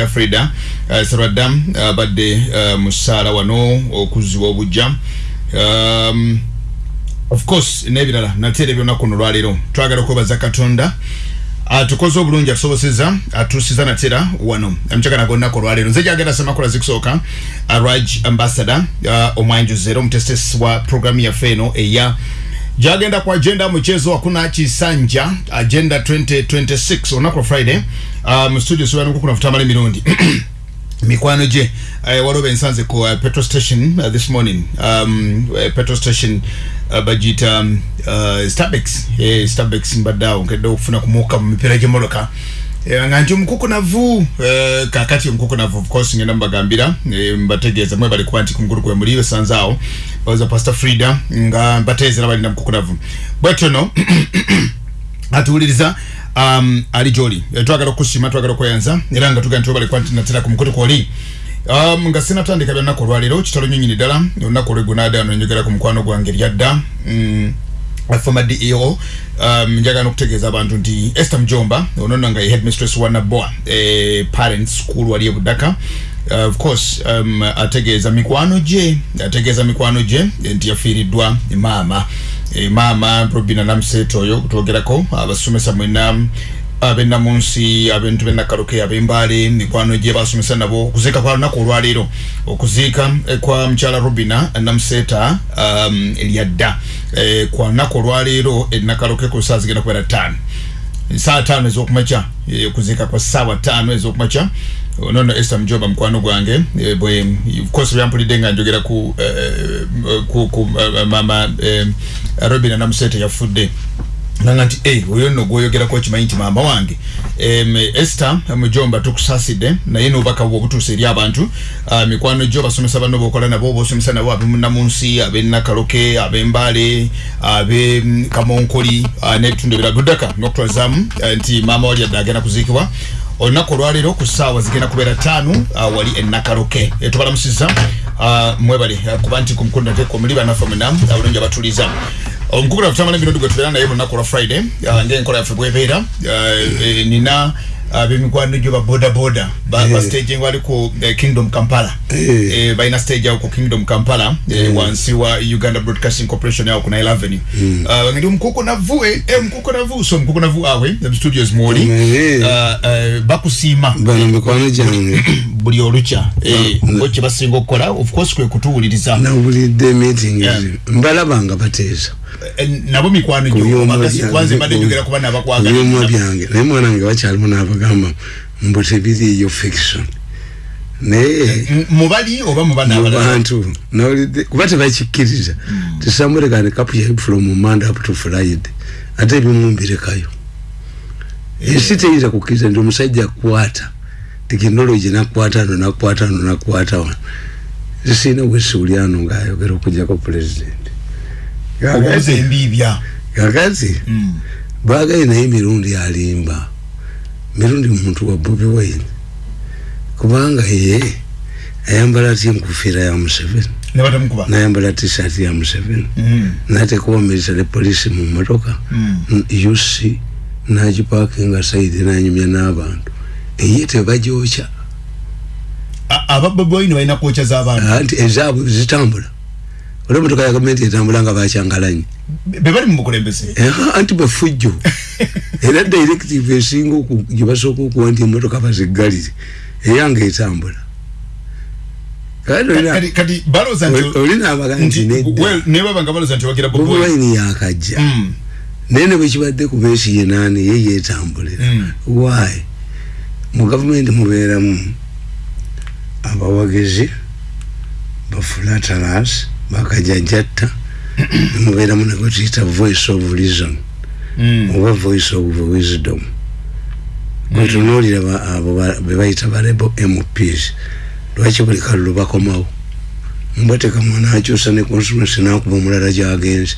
ya frida uh, saradam abadde uh, uh, musaala wano okuziwa obujja um, of course n'ebirala nateera ebyonaku no lwaleero twagala okwebaza katonda atukoze obulungi atusoboseza atuusiza natera wano. Amukyagana gonnaku olwaleero nze gyagenda semakula zikusooka raj ambassador uh, omwanjuzero omutesitesi wa programu yaffe eno eya jagenda ku agenda mchezo hakuna chisanja agenda 2026 olunaku lwa friday. Uh, mu studio sibanuku kuna futamala emirundi mikwano gye uh, waliwo bensanze ku uh, petrol station uh, this morning. Um, uh, petrol station uh, bagiyita um, uh, starbex eh, starbex mbadde awo nkedde okufuna kumuuka mu mipiira gy'emmotoka Eh, nga nti omukukunavu eh, kakati omukukunavu of course ngenda mubagambira eh, mbategeeza mwe bali kuba nti kumukulu kwe muli besanze bawoza pastor frida nga mbateezera balina mukukunavu bwetyo no atuwuliriza um, ali gyoli eh, twagala okusiima twagala okweyanza era nga tugaa nti webali kuba nti natera ku mukutu kwoli. Um, nga sinatandika byanaku olwaleero kitalo nyonyini ddala. Olunaku olwegunaada nonjogera ku mukwano gwange lyadda mm, former DEO um, njagala okutegeeza abantu nti Esther Mjomba onono nga ye headmistress wa Naboa eh, parents school wali e Budaka uh, of course um, ategeeza mikwano gye ategeeza mikwano gye nti yafiiriddwa maama. E, maama Robina Namseto oyo kutwogerako abasomesa mwena abenda munsi abentu benakaluke abembale mikwano gye basomesa nabo okuziika kwa lunaku olwaleero. Okuziika eh, kwa mukyala robina namuseta um, lyadda eh, kwa lunaku olwaleero enakaluke ku saa zigenda kubeera ttaano. Saa tano ezokumakya eh, okuziika kwa saawa ttaano ezokumakya nono Esther Mjoba mukwano gwange. Eh, bwe of course byampulidde nga njogera ku, eh, ku, ku uh, mama eh, robina namuseta yafudde. Nanga nti hey, oyo nno gwoyogerako okimanyi nti maama wange. Um, Esther mujomba tukusasidde naye n'obubaka bwo obutuusa eri abantu. Uh, mikwano gyo basomesa banno bokola nabo bosomesa nabo abemunamunsi ab'enakaloke ab'embale ab'e kamonkoli uh, n'ebitundu ebirala. Guddaka n'okutwazaamu uh, nti maama wali adde agenda kuziikibwa olunaku olwaleero ku ssaawa zigenda kubeera ttaano uh, wali enakaloke e, tubalamusiza uh, mwebale uh, kuba nti ku mukulu nate muli banaffe mwena abulungi abatuliza. Omukukula kutamala emirundi gwe tubeera naye lunaku lwa friday ngaenkola yaffe bwebeera uh, e, nina abemikwano gyo ba boda boda. Ba, ba staging wali ku eh, kingdom kampala. Eh. eh, balina stage awo ku kingdom kampala. Eh, wansi wa uganda broadcasting corporation awo ku nile avenue uh, ndi omukukunavu eh, eh, omukukunavu so omukukunavu awe em studios mwoli Eh. uh, uh, bakusiima bano mikwano gyange buli olukya eh, Mm. ngo kye basinga okukola of course kwe kutuwuliriza. Nawulidde meeting Yeah. mbalaba nga bateesa Eh, nabo mikwano Ku byuma gyo byange, kwanze mbadde njogera kuba ku byuma nabakwagala byange. Naye mwana wange bakyalimu n'abagamba mbu tebiriiyo fiction. Naye mubali oba muba mu nabalala bantu nawulidde kuba tebakikkiriza. Tisamulekane kapu yai from monday up to friday. Ate ebimu mbirekayo ensi teyinza kukkiriza nti omusajja akwata tekinologi nakwata no nakwata no nakwata wano. Zisiina wesiulyano ngaayogera okujjako pulezidenti obuuza embiibya kakati Mm. baagaye naye mirundi alimba. Mirundi muntu wa bobi wine. Kubanga ye ayambala atya enkufiira ya museveni. Ne nayambala tisati ya museveni. Mm. nateekawo military police mu motoka Mm. uc nagipakinga saidi nanyumya n'abantu. Eye tebagyokya A- aba bobi wine balina kwokya z'abantu anti ezaabwe zitambula olwo emotoka ya gavumenti etambula nga bakyangalanyi. Be bali mu bukulembeze? Eh, anti bafujjo era directive esinga oku- gye basooka okuwa nti emotoka baziggalire eyange etambula. Kati olina- kati kati balooza nti olina abaga nti nti nedda. well, ne baba nga balooza nti wagira bobi bobi wine. Wine yakajja Mm. naye ne bwekibadde ku beesi yenaani ye yeetambulira. Mm. why? Mu gavumenti mubeeramu abawagizi bafulatalas bakajajjatta mubeeramu nagwe tuyita voice of reason Mm. oba voice of wisdom. Bwetunuulira ba- abo ba- bebayita barebo mps lwaki buli kalulu bakomawo? Mbwateka mwana akyusa ne consumency nakuba omulala gyagenze.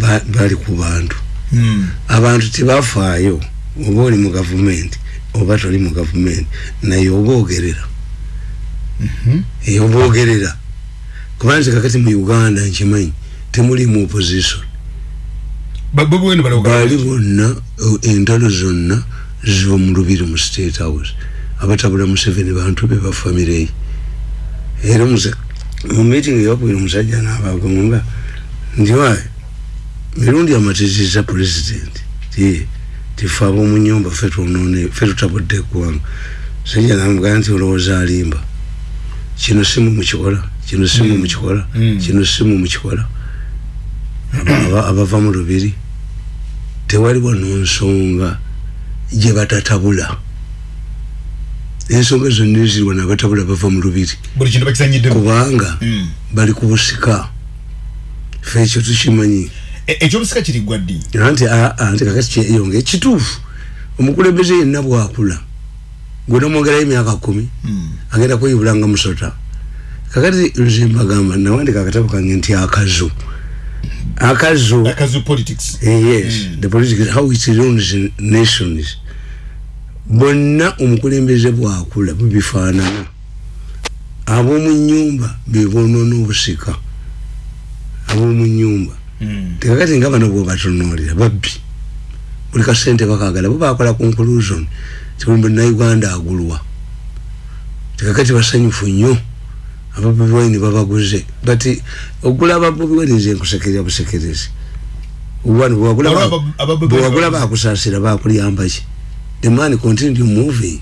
Ba- bali ku bantu. Mm. abantu tebafaayo oba oli mu gavumenti oba toli mu gavumenti naye oboogerera eyo oboogerera kubanze kakati mu uganda nkimanyi temuli mu opposition. Bali baali bonna eh, entalo zonna ziva mu lubiri mu state house. Abatabula museveni bantu be bafamire. Ye era mu meeting eyakubira omusajja naabagamba nti wae mirundi amatizisa president? Ti tife ab'omunyumba fe twonone fe tutabudde eggwanga. Sajja namugamba nti olowooza alimba. Kino simu mukikola kino simu mukikola Mm. kino simu mukikola Aba- aba- abava mu lubiri. Tewaliwo nonsonga gye batatabula. Ensonga zonna eziriwa nabatabula bava mu lubiri. Kubanga Mm. bali ku busika. Fe ekyo tukimanyi. E- ekyobusika kiri gwa ddi? Anti aa, anti kakati kyeyonga ekituufu. Omukulembeze yenna bwakula. Gwena mwongerayo emyaka kumi agenda kweyibulanga musota kakati nze mbagamba nawandika akatabo kange nti akazu. Akazu. Akazu politics. Eh, yes Mm. the politics how it runs in nations. Bonna omukulembeze bwakula bubifaanana. Ab'omu nyumba bebonoona obusika ab'omu nyumba Mm. tekakati nga bano bwobatunuulira babbi. Buli kasente bakagala bo bakola conclusion. Tibuli munauganda agulwa. Tekakati basanyufu nnyo ababobi wine babaguze. But ogula ababobi wine nze nkusekerera busekerezi wano bwewagula Waliwo bakusaasira bakuliyamba ki the man continue moving.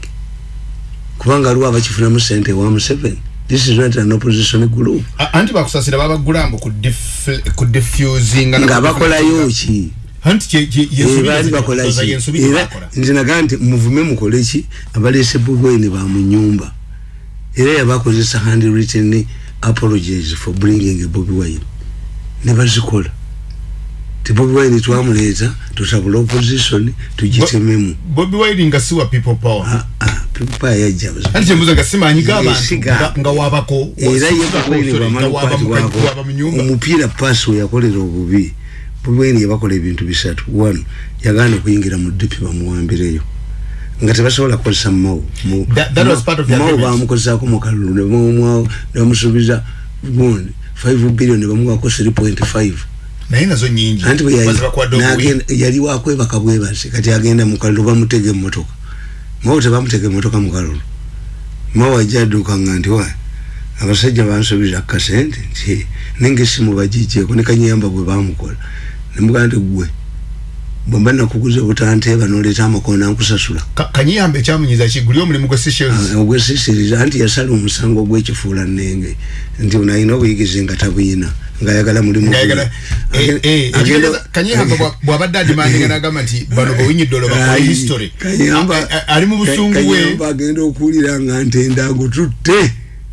Kubanga aliwo abakifunamu sente wa museveni this is not an opposition group. Anti bakusasira babagulambo ku dif- ku diffusinga nga bakolayo ki baali yazina- bakola baza ki? yensubi gye era nze nagaa nti muvume mukole ki abaleese bubwene ba mu nyumba era yabakozesa handwritten apologies for bringing bobi wine. Ne bazikola. Ti bobi wine twamuleeta tutabula opposition tugitememu. Bobi wine nga siwa people power. Ah, ah, pipa yajja anti kyembuza nga simanyiga abantu nga- wabako era omupiira paasi weyakolera obubi. Bobi wine yabakola ebintu bisatu. One yagaana okuyingira mu dipi bamuwambireyo nga tebasobola kukozesa mawu agreement. bamukozesaako mu kalulu nebamwawo nebamusuubiza gundi 5 billion bamuwako 3.5 naye nazo nyingi. Yali- wakwebaka bwebase kati agenda mu kalulu bamutega emmotoka. Mawo tebamutega emmotoka mu kalulu. Mawo ajja addukanga nti wa abasajja bansuubiza kasente nti nenge esimu bagijjeeko ne kanyamba bwe bamukola nemugaa nti gwe bwemba nakuguza obutanteeba noleeta amakoona nkusasula Ka- kanyiyamba ekyamunyiza ki? Guli omulimu gwe sessions ogwesisiriza anti yasala omusango ogwekifuula nenge nti nalina obuyigizi nga tabuyina ngaayagala mulimu ngayagala Agenda- agenda- kanyiyamba bwa- bwabadde adimandinga nagamba nti bano bewinyidde olwobakola Ayi, history. Kayamba- A- a- ali mu busungu Kayamba agenda okuwulira nga ntenda agututte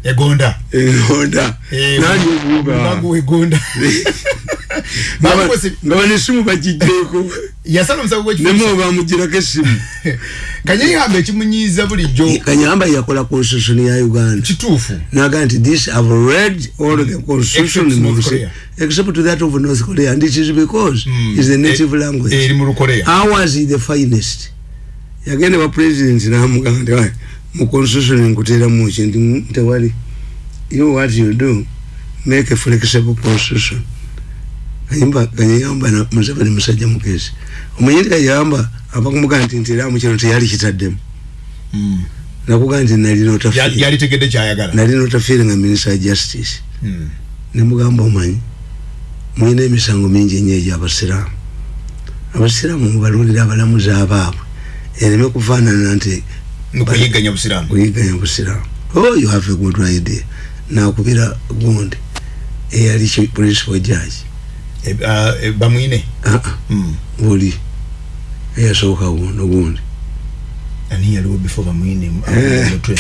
egonda. Enonda Eh, nandi Mubago wegonda Bamukwese- nga banesimu bagijjeeko yasala omusago gwekifu nemo bamugirako esimu kanyiyamba ekimunyiiza bulijjo. Kanyamba yakola constitution ya uganda. Kituufu. Naga nti this i've read all the constitution Except that of north korea and it is because Mm. is the native Eh, language eri mu lukoleya ours is the finest? Yagenda ba president namugamba nti "Wai, mu constitution nkuteramu ki? Nti "Mm, tewali you what you do? Make a flexible constitution kayimba kanyamba na museveni musajja mugezi omanyi nti kayamba abakumugamba nti nteramu kino teyali kitaddemu. Nakugamba nti nalina otafiire yalitegedde kyayagala nalina otafiire nga minister of justice. Mm. nemugamba omanyi mulina emisango mingi ennyo egyabasiraamu abasiraamu. Mubalondera abalamuzi abaabwe. Ereme kufaanana nti nokuyiganya busiraamu kuyiganya busiraamu oh you have a good idea. Nakubira gundi eyali ki- principal judge bamwine Ah, ah, Mm. buli eyasooka guno gundi ani yaliwo before bamwine Eh. mutwe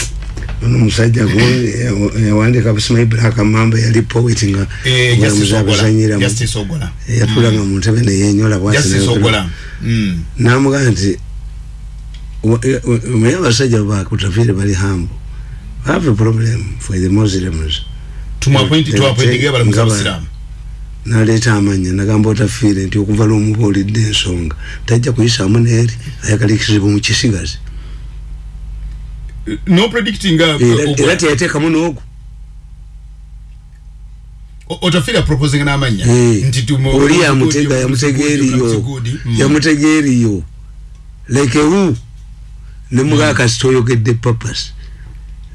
ono omusajja gundi eya- yawandika busimayi black mamba yali poet nga Eh, Justice Ogola. abazanyiramu Justice Ogola. yatulanga mu ntebe neyenyola bwati Justice n'ayogera. Ogola. Mm. namugamba nti omanyi abasajja bakutafiire bali hambo have a problem for the muslims tumwapointi Eh, twapointinga abalamuzi nga ba- abasiraamu naleeta amanya nagamba otafiire nti okuva lwomubuulidde ensonga tajja kuyisaamu neeri ayagalikizibwa mu kisigazi. No predicting uh, Era- teyateekamu n'ogu. O- otafira proposing n'amanya? Eh, oli Mulamuzi yamutega Gudi, yamutega Mulamuzi eriyo. Gudi, mm. yamutega eriyo. Like who? Nemugaa kasita oyogedde papas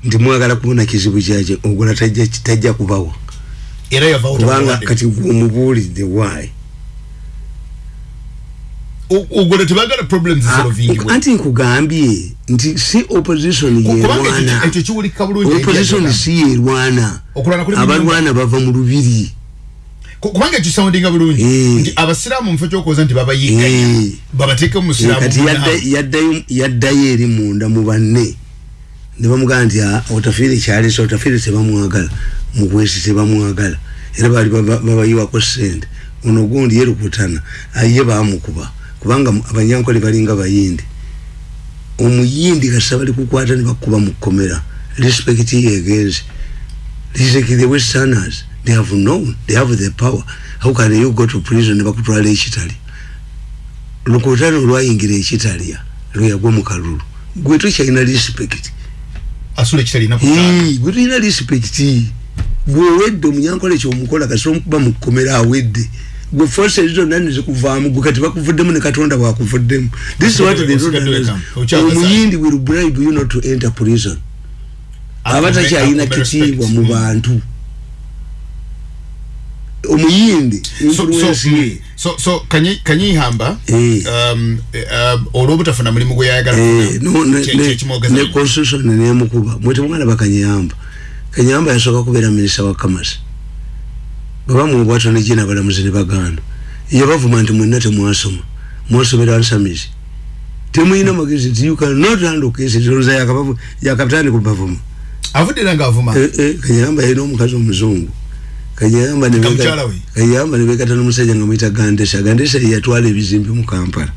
nti mwagala kubona kizibu kyakyo ogola tajja kubawa era yavawo kubanga kati omubuulidde wayi ogole tebagala problems solving anti nkugambye nti si opposition yerwana. ekyo kiwulika bulungi opposition si yerwana. Abalwana bava mu lubiri. Kubanga ekyo soundinga bulungi. Eh. nti abasiraamu mufo kyokoza nti babayiga Eh. babateeke mu musiraamu kati munaawe. yadda- yaddayo yaddayo eri munda mu banne. Ne bamugamba nti "Ah, otafiire kyalesa otafiire tebamwagala mugwesi tebamwagala era bali baba- babayiwako sente ono gundi yerukutana aye bamukuba kubanga mu- abanyankole balinga bayindi. Omuyindi kasita bali kukwata ne bakuba mu kkomera. Respect yegenze. Like the westerners. They have known they have the power. How can you go to prison ne bakutwala ekitali? Lukutano olwayingira ekitalya lweyagwa mu kalulu. Gwe tokyalina respect. Asula kitalina kutaana Hii, gwe tulina respect gwe owedde omunyankole kyomukola kasita omukuba mu kkomera awedde gwe forces zonna nezikuvaamu gwe kati bakuvuddemu ne katonda bwakuvuddemu. This is what they don't omuyindi will bribe you not to enter prison? Aba takyalina kitiibwa mu bantu. Omuyindi so kanyihamba Eh. um um olwobutafuna mulimu gwe yayagala Eh, ne- constitution nemukuba. Mwete mwana bakanyamba kanyamba yasooka kubeera minisita wa kamasi. Bwebamubwato negina abalamuzi ne baganda. Yabavuma nti mwenna temwasoma. Mwasomera nsamizi temuyina magezi nti you cannot handle cases. Olowooza yakapitaani kubavuma avudde era ngaavuma Eh, eh, kanyamba yalina omukazi omuzungu. Kanyamba ne Nga nebekata n'omusajja nga muyita gandesa. Gandesa yeyatwala ebizimbe mu kampala.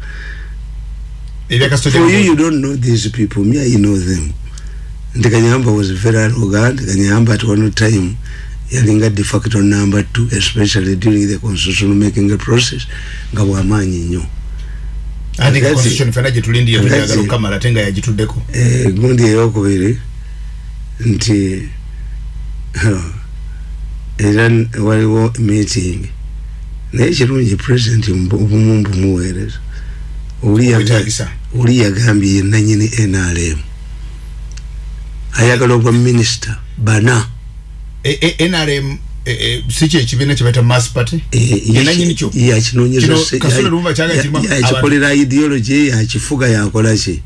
For you, you don't know these people. Me, I know them. Nti Kanyamba was very arrogant. Kanyamba at one time, yalinga de facto number two, especially during the constitutional making process. Nga wamanyi nnyo. ate Kazi. constitution fena gyetulindiye Kazi. tuyagala okukamala ate nga yagituddeko Eh, gundi eyokubiri nti huh, era n- waliwo meeting naye kirungi president mbu- obumu mbumuweereza oli yaga- Obwetaagisa. oli yagambye yenanyini nrm ayagala obwa minisita bana. E- e- nrm e- si kyo ekibiina kyebaita mass party? Yenanyini kyo? Kino Kasule Lumumba kyagala kirimu abantu- yakikolera ideology yakifuga yakola ki?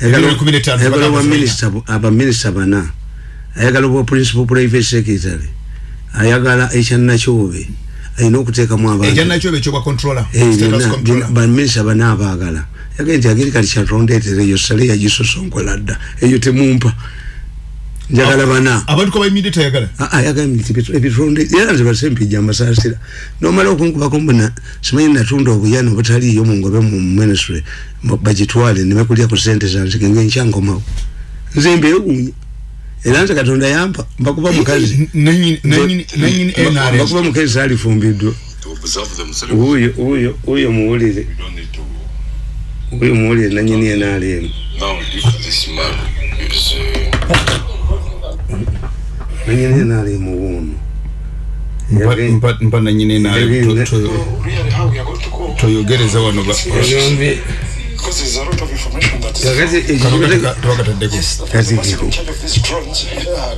Ebiro kumi n'etaano ayagala obwa minisita abaminisita bana. Ayagala obwa principal private secretary. Ayagala ekyanakyobe alina okuteekamu abantu. Ekyanakyo bekyobwa controller Eh, status byonna, controller. byonna, baminisita bana abaagala. Yagaye nti agiri kati kyatondeetera eyo sale yagisosonkola dda. Eyo temumpa njagala bana. abantu kabayimidde tayagala. Ayagambye nti ebitu- ebitonde era nze basempijja mbasaasira nomala okunkubako mbona simanyi natunda obuyana obutaliiyo mu ngobe mu ministry mu- bagitwale nebakulya ku sente zanzige ngenkyankomawo nze mbeewuunya era nze katonda yampa mbakuba mukazi. Nanyini nanyini nanyini nrm mbakuba mukazi salifumbiddwa to observe themselves. oyo oyo oyo muwulire You don't need to. oyo muwulire nanyini enaalemu to- really, how we are going to go? toyogereza wano ba- Because there's a lot of information that's.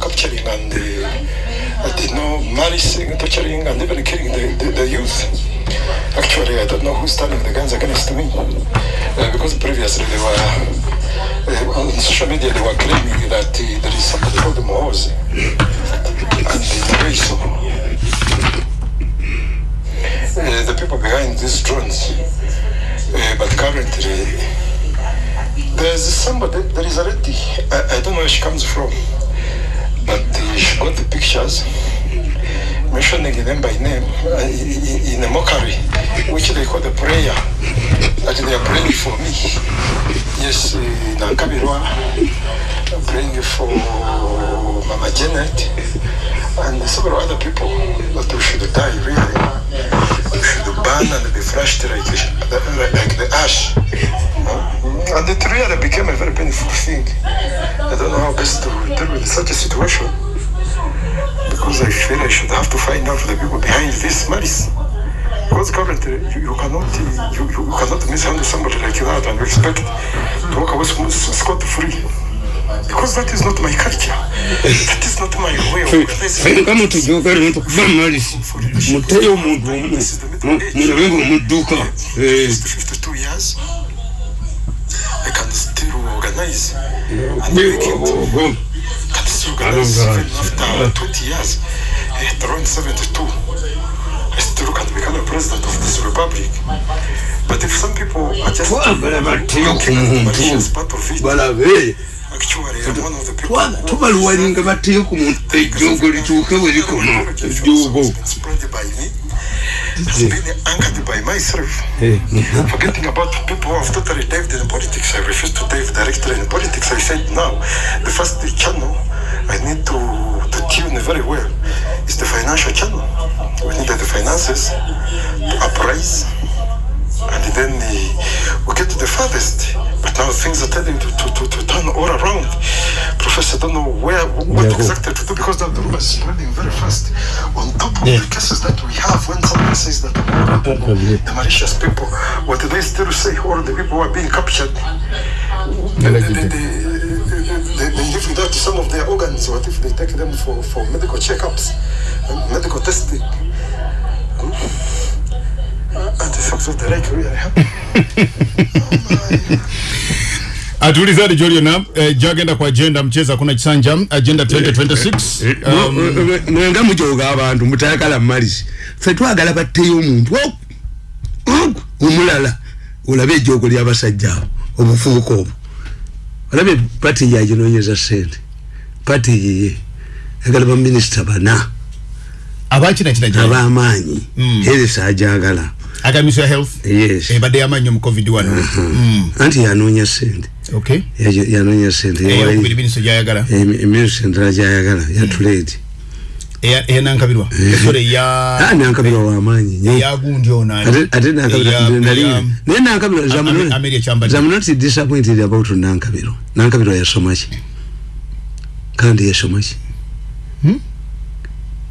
kakati Actually, I don't know who's turning the guns against me. Uh, because previously they were uh, on social media they were claiming that uh, there is somebody called Mohozi and it's very so. Uh, the people behind these drones, uh, but currently there's somebody, there is a lady, I, I don't know where she comes from, but uh, she got the pictures mentioning them by name uh, in, a mockery, which they call the prayer, that they are praying for me. Yes, uh, Nankabirwa, praying for Mama Janet, and several other people that we should die really. We should burn and be flushed like, like, the ash. Uh, and it really became a very painful thing. I don't know how best to deal with such a situation because I feel I should have to find out the people behind this malice. because currently you, you cannot you, you, you cannot mishandle somebody like that and expect to walk away scot free. Because that is not my culture. That is not my way of fene kama tujogera muntu kuva malisi muteyo omuntu omu mulabe nga omudduka Eh, It's 52 years. I can still organize. And gwe- make it. Alonga. even after 20 years. At around 72. I still can become a president of this republic. But if some people are just looking at Malaysia as muntu part of it, balabe actually I'm one of the people Twaga- tubaluwalinga batteyo ku muntu ejjoogo lituuke we likoma ejjoogo It's been spread by me. It's been anchored by myself. Forgetting about people who have totally dived in politics. I refuse to dive directly in politics. I said now, the first channel I need to, to tune very well It's the financial channel. We need the finances to uprise and then uh, we get to the farthest. But now things are telling to, to, to, to turn all around. Professor, don't know where what Yeah, exactly to do because the rumor is spreading very fast. On top of Yeah. the cases that we have, when someone says that the malicious people, what do they still say? All the people who are being captured, they, they live without some of their organs. What if they take them for, for medical checkups, uh, medical testing? Uh, and the things of the like really happen. atuulizadi gyoliona eh, gyagenda ku agenda mcheza kuna kisanja agenda 2026 um, mwenga mujoga abantu mutayagala malisi fe twagala batteyo omuntu ogu, ogu, omulala olabe ejjoogo lyabasajja abo obufuuka obwo olabe pati yaginonyeza sente pati yiye agala baminisita bana. Abakina kina gyali ab'amaanyi. Mm. erisa ajagala agamiso ya health? Yes. Ebadde yamannyo mu covid wano. Mm, anti yanoonya sente okay. Yajo- yanoonya sente eyokubiri miniso gyayagala. Emirusi eyanankabirwa esore ya nankabirwa wamaanyi nnyo eyagundi ono ani? ate ate naye nankabira Am- not disappointed about nankabiro nankabiro yasoma ki kandi yasoma ki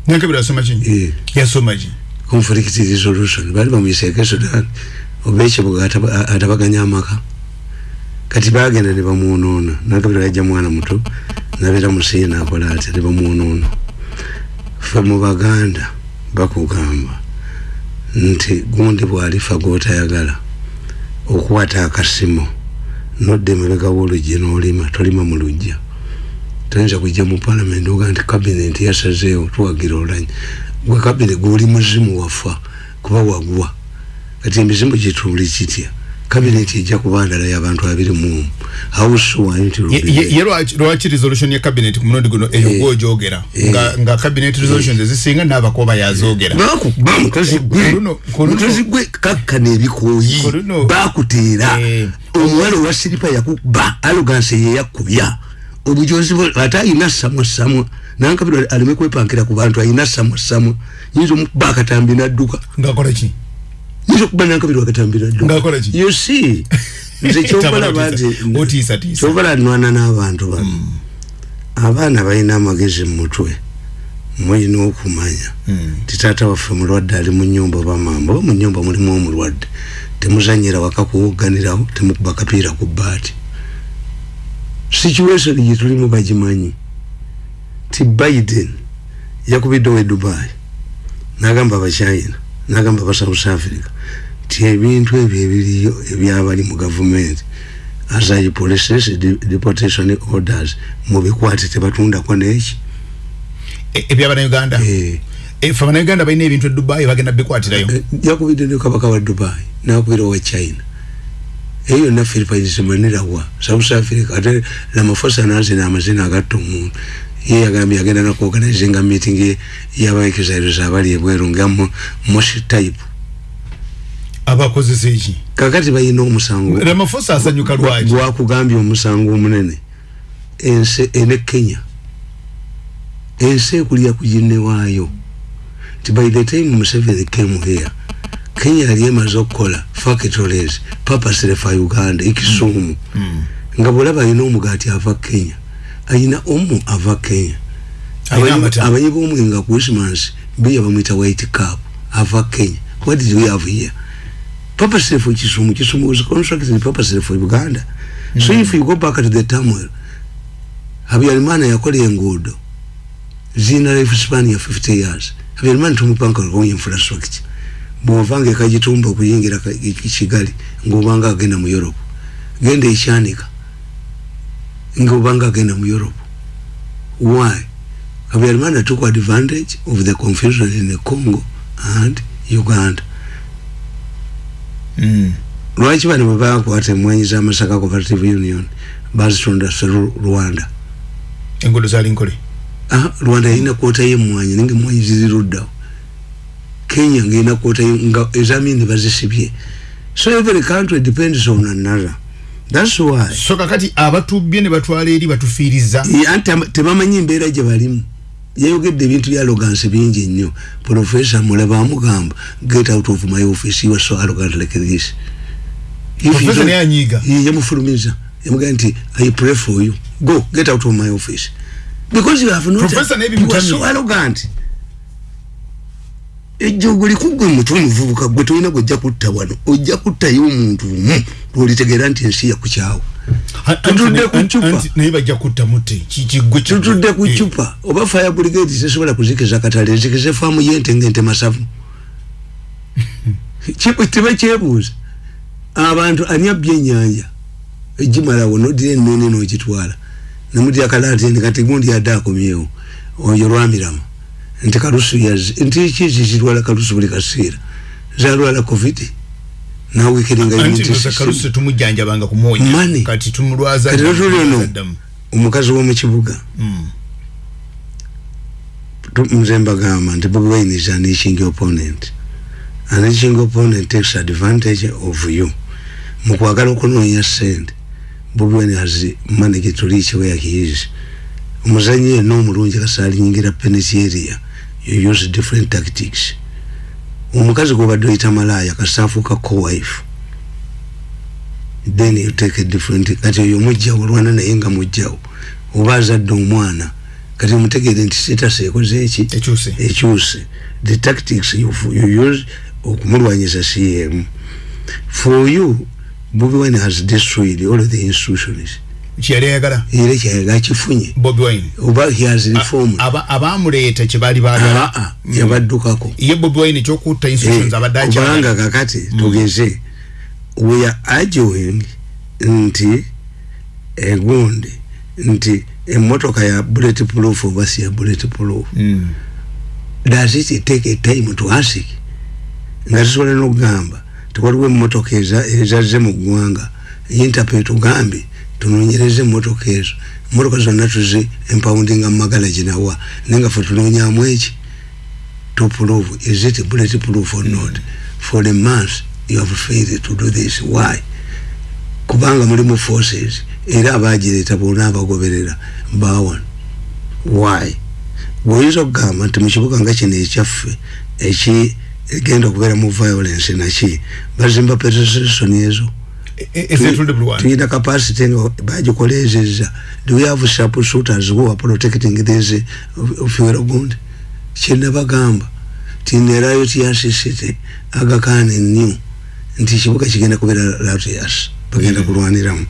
nankabirwa yasoma ki Eh, yasoma ki conflict resolution. Bali bamuyiseke sudan oba ekibuga ataba- atabaganya amaka. Kati bagenda ne bamwonoona nankabiro yajja mwana muto nabeera musiina akola ati ne bamwonoona fe mu baganda bakugamba nti gundi bwalifa gwotayagala okukwata akasimu nodda emabega w'oluggi n'olima tolima mu lujja toyinza kujja mu palamenti oga nti kabineti yasazeewo tuwagira olanya gwe kabine gwoli muzimu wafa kuba wagwa. Kati emizimu gituuli kitya kabineti ejja kuba ndala y'abantu abiri muomu awusuwayo nti Ye- ye ye lwaki- resolution ya cabinet ku mulundi guno eyo Eh. gwojogera Eh. nga, nga cabinet resolutions ezisinga naabakoba yazogera. Bakuba mukazi gwe. Kuluno- kuluno- mukazi gwe kakkana ebikooyi Kuluno- bakuteera Eh. omuwala owa siripa yakuba aluganse yeyakubya obujozi bwe- ate ayina samwa samwa nankabirwa aleme kwepankira ku bantu ayina samwa samwa yinza omukuba akatambi nadduka. Ngakola ki yinza okuba nankabirwa akatambi nadduka Ng'akola ki? you see nze kyobalaba nti otiisatiisa kyobala nwana n'abantu bano. Abaana balina amagezi mu mutwe mulina okumanya. Ti taata waffe mulwadde ali mu nyumba oba mamba oba mu nyumba mulimu omulwadde temuzanyira waka kuwogganirawo temukuba kapiira ku bbaati. Situation gyetulimu bagimanyi. Ti biden yakubiddewo e dubai nagamba abachina nagamba aba south africa ti ebintu ebyo ebiriyo ebyabali mu gavumenti asai policies de- deportation orders mubikwate tebatundako neki? E- ebyabanauganda Eh, efe abanauganda balina ebintu e dubai bagenda bikwatirayo? Eh, yakubidde ne kabaka wa dubai nakubira wa china. Eyo yonna philippines mwenerawa south africa ate lamafosa nazina amazina agatta omuntu ye yagambye agenda nakuorganizinga meeting y'abaexilers abali ebweru nga mo- moshi type. Abakozesa eki? Kakati balina omusango. Ramafosa asanyuka lwaki? gwakugambye omusango omunene. Ensi ene kenya. Ensi ekulya ku ginne waayo. Nti by the time museveni came here kenya yali emaze okukola factories papasire fa uganda ekisuumu. Nga bwolaba alina omugaati ava kenya alina omu ava kenya. Abayi b'omwenga christmas biya bamwita white cap ava kenya. What did we have here? Purposely for kisumu kisumu was constructed purposely for uganda. Mm. so if you go back to the turmoil habyarimana yakoleye enguudo. Zina life span ya 50 years. Habyarimana tumupanga kwa infrastructure. Bwovanga ekagitumba okuyingira kigali ngaobanga agenda mu europe. Genda ekyanika ngaobanga agenda mu europe. Why? Habyarimana took advantage of the confusion in the congo and uganda. Mm. lwaki bano bwebakwata emwanyi z'amasaka cooperative union bazitonda rwanda? Engudo zali nkole. Ah, rwanda yalina kwota yemwanyi ninga emwanyi ziziruddawo. Kenya ngaina kwota ezamini bazisibye. So every country depends on another so kakati abatubye ne batwala eri batufiiriza. Anti tebamanyi embeera gye balimu. Yayogedde ebintu bya arrogance bingi nnyo professor mulaba amugamba get out of my office you are so arrogant like this. Professor naye anyiiga. Yamufulumiza yamugamba nti i pray for you. Go get out of my office. Because you have not Professor naye you are so arrogant ejjogo likugwe mutwe omuvubuka gwe tolina gwojja kutta wano ojja kuttayo omuntu umu lwolitegeera nti ensi yakukyawo Tutudde ku ccupa. naye bajja kutta mutte kikigwe tutudde ku cupa. Oba fire brigade tesobola kuzikiza katale zikize faamu yente ngente masavu. Teba kyebuuza. Abantu ani abbye ennyanja egimalawo nodira ennoni nogitwala. Nemudya kalatini kati gundi adde akomyewo. Oyo lwamirama nti kalusu yazi nti kizi zitwala kalusu buli kaseera zalwala covid nawikiringa kalusi tetumujjanjabanga kumwonya Money. kati tumulwaza Kati lwatuli ono. ddamu. omukazi w'omukibuga Mm. Tu- nze mbagamba nti bobi wine is an itching opponent an itching opponent takes advantage of you mukwagala okunoonya sente bobi wine has managed to reach where he is omuzanyi yenna omulungi kasalinyingira penalty area you use different tactics. Omukazi gwobadde oyita malaaya kasaafuuka co-wife then you take a different kati oyo mujjawo olwana naye nga mujjawo oba azadde omwana kati mutegeere nti status ekoze eki? Ekyuse. The tactics you, you use okumulwanyiza cm for you bobi wine has destroyed all the institutions kyeyali ayagala era kyayaga akifunye bobi wine. Oba has reformed. Aba- abamuleeta kyebaali baagala. Aa yabaddukako. Ye bobi wine ekyokutta institutions abadde kubanga akyagala kakati tugeze we are arguing nti egundi nti emotoka ya bullet proof oba si ya bullet proof Mm. does it take a time to ask? Nga tusobola nokugamba tiwaliwo emotoka eza- ezazze mu ggwanga. Interpret tugambye tunonyereze emotoka ezo emotoka zonna tuzi empawundinga mumagala ginawa naye nga fe tunonyamu eki to prove is it bullet proof or not? For the month you have failed to do this. Why? Kubanga mulimu forces. Era abagireeta bonna abagoberera. Bawano why? Bwoyinza okugamba nti mukibuga nga kino ekyaffe eki egenda okubeera mu violence naki bazimba petrostation ezo Tuyina capacity nga bagikolezeza do we have sharp shooters who are protecting this fuel gund kyenabagamba tinerayo tyasisite agakane new. Nti ekibuga kigenda kubeera latias bagenda kulwaniramu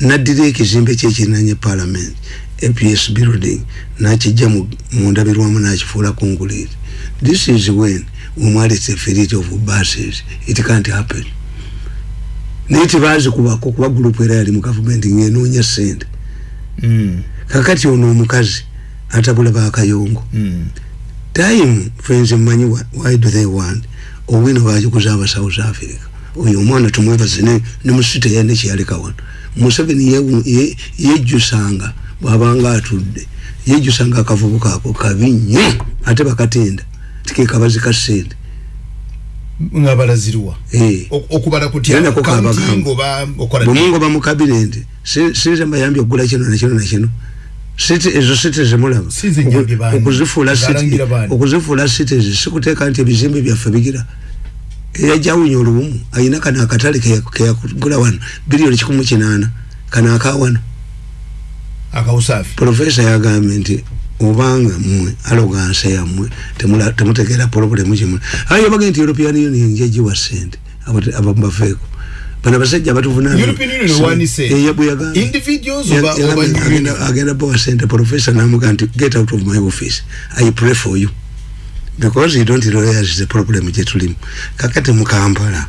naddira ekizimbe kyekirinanye parliament aps building nakijja mu- mundabirwamu nakifuula kunguliri this is when umwali seferity of buses. It can't happen naye tebazikubako kuba gurupu era yali mu gavumenti ngenoonya sente Mm. kakati ono omukazi atabula bakayongo Mm. time fenze mmanyi why do they want? Obwino bagikuza aba south africa. Oyo omwana tumwebaze ne ne musite yane kyeyaleka wano. Museveni yewu- ye- yejjusanga bwabanga atudde yejjusanga akavubuka ako kabi nnyo ate bakatenda. Tikekabazi ka sente nga balazirwa Eh. Ok- okubala kutya Era nako kabagamba. counting oba okola bwemungo bamukabirendi sinze mbayambye okugula kino nakino nakino siti ezo site zemulaba Si ze nyambye baani. okuzifuula city- Zalangira baani. okuzifuula cities sikuteeka nti ebizimbe byaffe bigira eyajawunya olubumu ayina kano akatale keya- keyakugula wano biliyoni kikumu kinaana kano akawano akawusaafi profesa yagambye nti obanga mmwe alogansa yammwe temula- temutegeera problemu kimu ayo baga nti european union njagiwa sente abo- abo mbafeeko bano abasajja European Union ewanise. Individuals oba- oba union? agenda bawa sente professor namuga nti get out of my office. I pray for you. Because you don't realize the problem gyetulimu kakati mukampala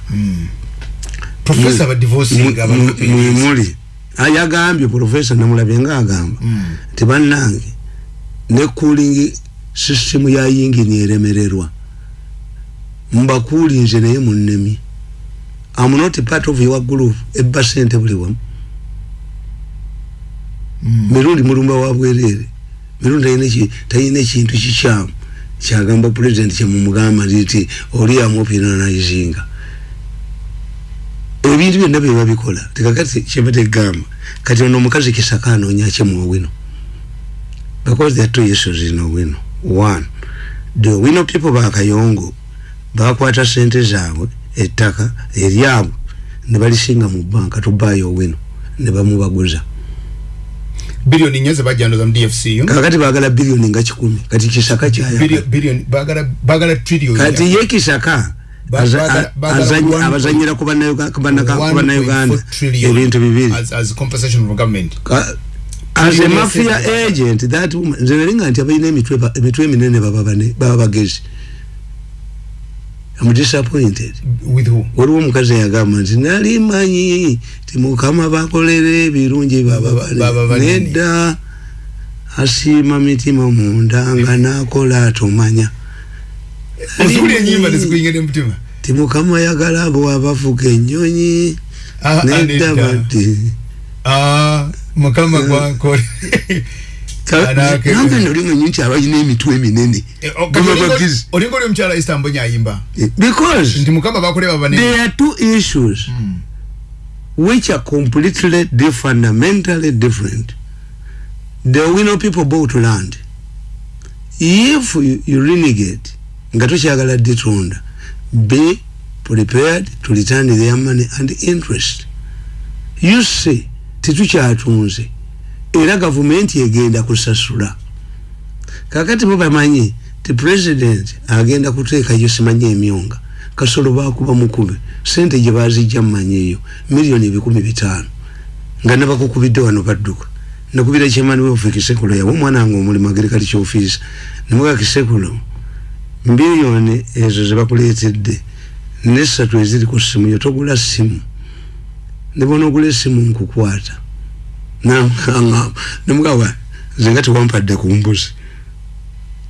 mwemuli ayagambye professor namulabye nga agamba. Nti bannange ne cooling system ya yingini eremererwa mbakuulinze naye munnemi am not part of your group ebba sente buli wamu mirundi mulumba wa bwerere. Mirundi talina eki- talina ekintu kikyamu kyagamba president kyemumugamba nti oli amopinanizinga ebintu byonna byeba bikola tekakati kyeba tegamba kati ono omukazi kisaka anoonya kyemu owino because there are two issues in owino one the owino people bakayongo bakwata sente zaabwe ettaka eryabwe ne balisinga mu banka tubaayo owino ne bamubaguza. Billion nyoze bajandoza mu DFCU kakati bagala biliyoni nga kikumi kati kisaka kyaya billion billion bagala bagala trillion kati ye kisaka Ba- abazanyira ku bannayoga- ku bannaka- ku 1.4 bannayuganda trillion ebintu bibiri as, government a mafia agent that woman nze nalinga nti abalina emitwe eminene baba bagezi am disappointed. With who? Waliwo omukazi eyagamba nti nali manyi ti mukama bakolera ebirungi baba Baba bane. Banene. nedda asiima mitima munda nga nakola atomanya ozuli enyimba nezikuyingire mutima. Ti mukama yagala abo abavuga ennyonyi. Ah, ah, nedda nedda. badde ah mukama gwankole Anake- nambe nolimwenyi nti abalina emitwe eminene. Baba bagezi olinga oli omukyala Esther Mbonyi ayimba because nti mukama bakuleba banene there are two issues which are completely di- fundamentally different. The wino people bought land. If you, you renegade nga tokyagala ditunda be prepared to return their money and interest. You see tetukyatunze. Era gavumenti egenda kusasula. Kakati bo bamanyi ti president agenda kuteekayo simanyi emyonga. Kasolo bakuba mukube sente gye bazijja mumanyieyo miliyoni ebikumi bitaano. Nga nabakukubidde wano badduka. Nakubira kyemani wefe kisekulo yawe omwana wange omulimu agirikali kyofiisa nemuga kisekulo miliyoni ezo zebakuleetedde nesatu eziri ku simu yo togula simu nebona ogula esimu nkukwata. Nemugawa nzenga tewampadde ku mbuzi.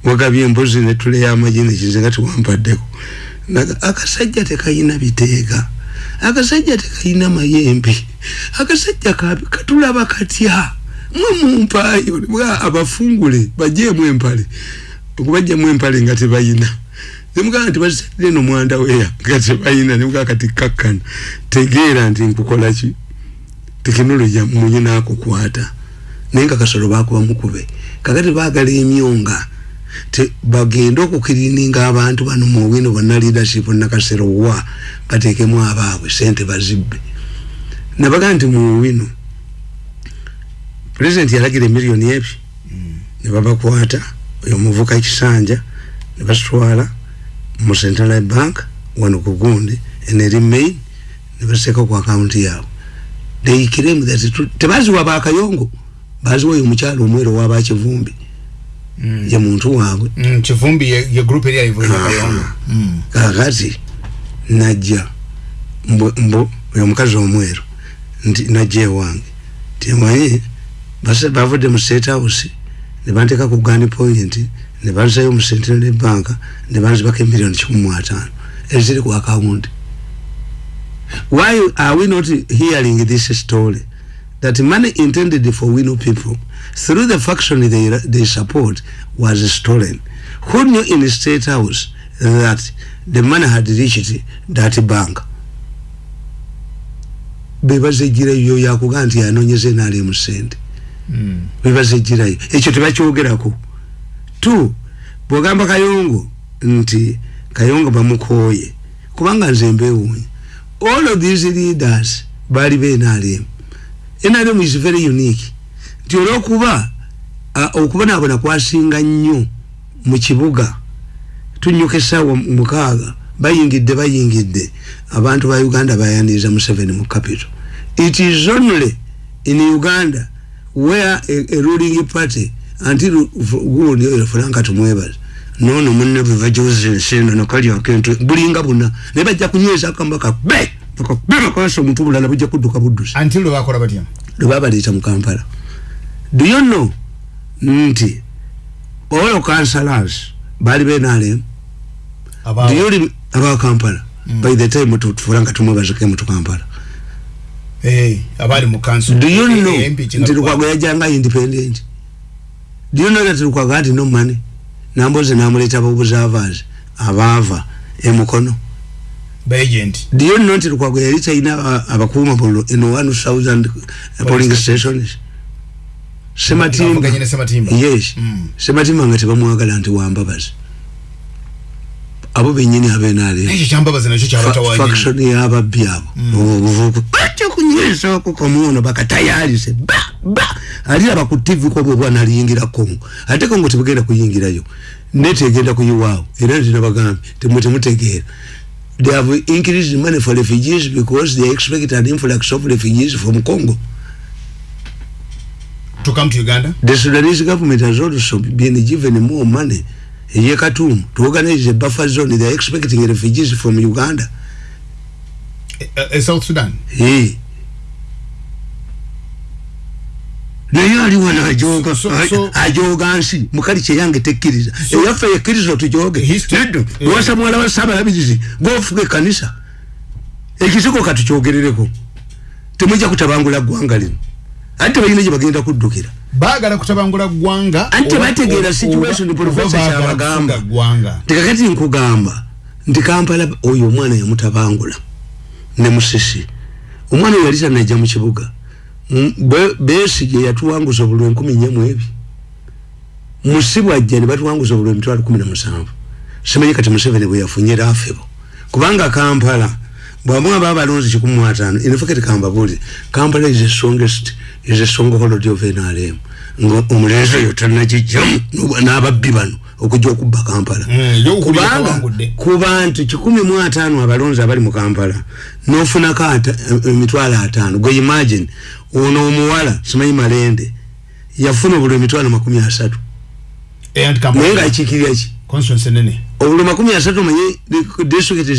Wagabye embuzi netuleyo amagi nekizenga tewampaddeku Naga- akasajja tekayina biteega akasajja tekayina mayembe. Akasajja katulaba katya? Mwe mumpaayo Nebwa abafungule bajjeemu empale. Okubajjamu empale nga tebayina nemugamba nti bazisadde no mwanda weya nga tebayina nemugaa kati kakkana tegeera nti nkukola ki? Tekinologi munye nakukwata. Naye nga kasolo bakuba mukube. Kakati baagala emyonga te bagende okukirininga abantu bano mu bwino bonna leadership nakasero wa bateekemu abaabwe sente bazibbe. Nabaga nti mu bwino president yalagira emiliyoni ebyo ne babakwata oyo omuvuka ekisanja ne basitwala mu central bank wano ku gundi eneri main ne basiteeka ku akawunti yaabwe they claim that tebaziwa bakayongo baziwa oyo omukyalo omwero owabakivumbi ye muntu waabwe. Mm, kivumbi ye, group eri ayivuira kayongo. Mm. kakati najja mbu oyo omukazi omweru nti najja ewange. Timanyi bavudde mu state house ne banteeka ku gani point ne banzayo mu centenary bank ne banzibako emiliyoni kikumi mu ataano eziri ku akawunti why are we not hearing this story? That money intended for wino people through the faction they, they support was stolen. Who knew in the state house that the money had reached that bank? Bebazegirayo yakuga nti yanonyeze naali mu sente. Mm. bebazegirayo ekyo tebakyogerako tu bwogamba kayongo nti kayongo bamukooye kubanga nze mbewuunya all of these leaders baali be NRM NRM is very unique. Nti olwokuba ah, okubonaabona kwasinga nnyo mu kibuga tunyuka essaawa mukaaga bayingidde bayingidde. Abantu ba uganda bayaniriza museveni mu capital. It is only in uganda where a, a ruling party until gundi oyo franka tumwebaza nono munne bweva josenseno nakalya akentu bulinga buna. Naye bajja kunyweza akambaka be bakakwasa omuntu bulala bujja kudduka buddusi. Until lwe bakola batya? Lwe babaleeta mu kampala. Do you know nti all councillors baali benalem Abaawo. diyuli aba kampala. By the time tufula nga tumwebazike mu tukampala Eh, abali mu council do you Eh, know MP nti lukwago yajanga independent do you know that lukwago had no money. Namboze namuleta babuzavazi abaava emukono ba agent. Do you know nti lukwago yali talina aba- abakuuma bolo in 1000 polling stations. Sematimba. Ne Sematimba. yes. Mm. sematimba nga tebamwagala nti wambabazi abo benyini abenale ekyo kyambabaza nakyo kyabatawanyi faction yababbi abo. Obuvuku batya kunywesako kamuono bakatayalise ba ba aliraba ku tv kwobwe bwana aliyingira kongo. Ate kongo tebugenda kuyingirayo nete egenda kuyiwaawo era tinabagambye temwe temutegeera they have increased money for refugees because they expect an influx of refugees from congo to come to uganda? The sudanese government has also been given more money. Ye katumu to organize a buffer zone. They are expecting refugees from uganda. Eh, eh, south sudan? Hey. Naye So- so- so- ajoga nsi mukali kyeyange tekkiriza eyaffe yekkiriza tujoge neddo eh. owasa mwala wa saabalabirizi gofuga ekanisa ekisiko katukyogerereko temwijja kutabangula ggwanga lino. Ate balina gye bagenda kuddukira. Baagala kutabangula ggwanga Ate oba- bategeera oba- situation baagala kyabagamba. tekakati nkugamba nti kampala oyo omwana yamutabangula ne musisi. Omwana oyo yali tanajja mu kibuga besigye yatuwanguza obulwa enkumi nnya mu ebi musibwajja ne batuwanguza obulwa emitwalo kumi na musanvu. Simanyi kati museveni bwe yafunye rafebo. Kubanga kampala bwamwa babalonzi kikumi mu ataano inefekati kambabuulire kampala is the strongest is the stronghold of nrm nga omulenzi oyo tanagijjamu n'ababbi bano okujja okubba kampala. Mm, kubanga yakawangudde. ku bantu kikumi mu ataano abalonzi abali mu kampala n'ofunako ata- emitwalo ataano. Gwe imagine ono omuwala simanyi malende. Yafuna obulwa emitwalo makumi asatu. Eh, naye ngaakiikirira ki? Obulwa makumi asatu omanye disitulikiti